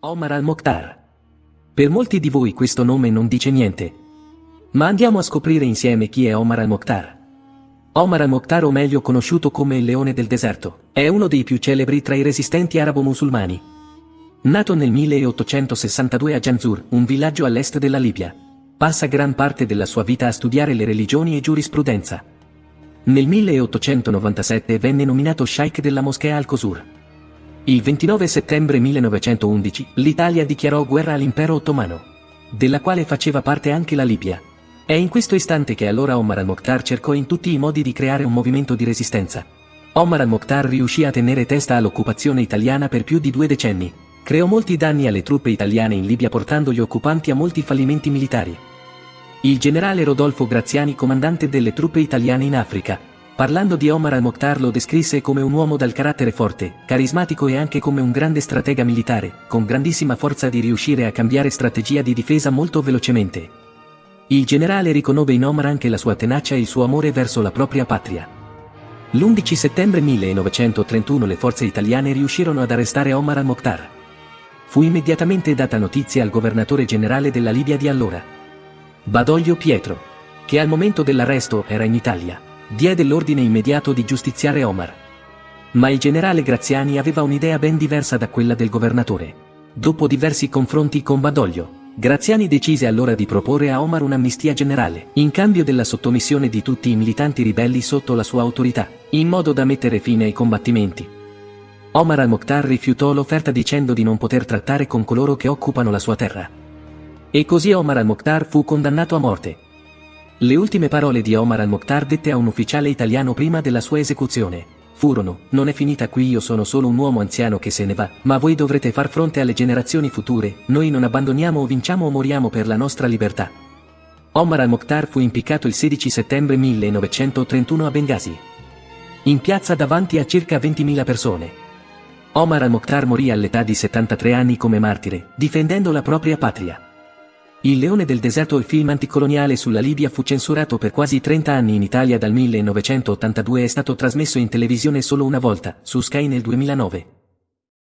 Omar al-Mokhtar. Per molti di voi questo nome non dice niente. Ma andiamo a scoprire insieme chi è Omar al-Mokhtar. Omar al-Mokhtar o meglio conosciuto come il leone del deserto, è uno dei più celebri tra i resistenti arabo-musulmani. Nato nel 1862 a Janzur, un villaggio all'est della Libia, passa gran parte della sua vita a studiare le religioni e giurisprudenza. Nel 1897 venne nominato Sheikh della moschea Al-Qusur. Il 29 settembre 1911 l'Italia dichiarò guerra all'impero ottomano, della quale faceva parte anche la Libia. È in questo istante che allora Omar al-Mokhtar cercò in tutti i modi di creare un movimento di resistenza. Omar al-Mokhtar riuscì a tenere testa all'occupazione italiana per più di due decenni. Creò molti danni alle truppe italiane in Libia portando gli occupanti a molti fallimenti militari. Il generale Rodolfo Graziani comandante delle truppe italiane in Africa, Parlando di Omar al-Mokhtar lo descrisse come un uomo dal carattere forte, carismatico e anche come un grande stratega militare, con grandissima forza di riuscire a cambiare strategia di difesa molto velocemente. Il generale riconobbe in Omar anche la sua tenacia e il suo amore verso la propria patria. L'11 settembre 1931 le forze italiane riuscirono ad arrestare Omar al-Mokhtar. Fu immediatamente data notizia al governatore generale della Libia di allora, Badoglio Pietro, che al momento dell'arresto era in Italia diede l'ordine immediato di giustiziare Omar. Ma il generale Graziani aveva un'idea ben diversa da quella del governatore. Dopo diversi confronti con Badoglio, Graziani decise allora di proporre a Omar un'amnistia generale, in cambio della sottomissione di tutti i militanti ribelli sotto la sua autorità, in modo da mettere fine ai combattimenti. Omar al-Mokhtar rifiutò l'offerta dicendo di non poter trattare con coloro che occupano la sua terra. E così Omar al-Mokhtar fu condannato a morte, le ultime parole di Omar al-Mokhtar dette a un ufficiale italiano prima della sua esecuzione furono, non è finita qui io sono solo un uomo anziano che se ne va, ma voi dovrete far fronte alle generazioni future, noi non abbandoniamo o vinciamo o moriamo per la nostra libertà. Omar al-Mokhtar fu impiccato il 16 settembre 1931 a Benghazi. In piazza davanti a circa 20.000 persone. Omar al-Mokhtar morì all'età di 73 anni come martire, difendendo la propria patria. Il leone del deserto il film anticoloniale sulla Libia fu censurato per quasi 30 anni in Italia dal 1982 e è stato trasmesso in televisione solo una volta, su Sky nel 2009.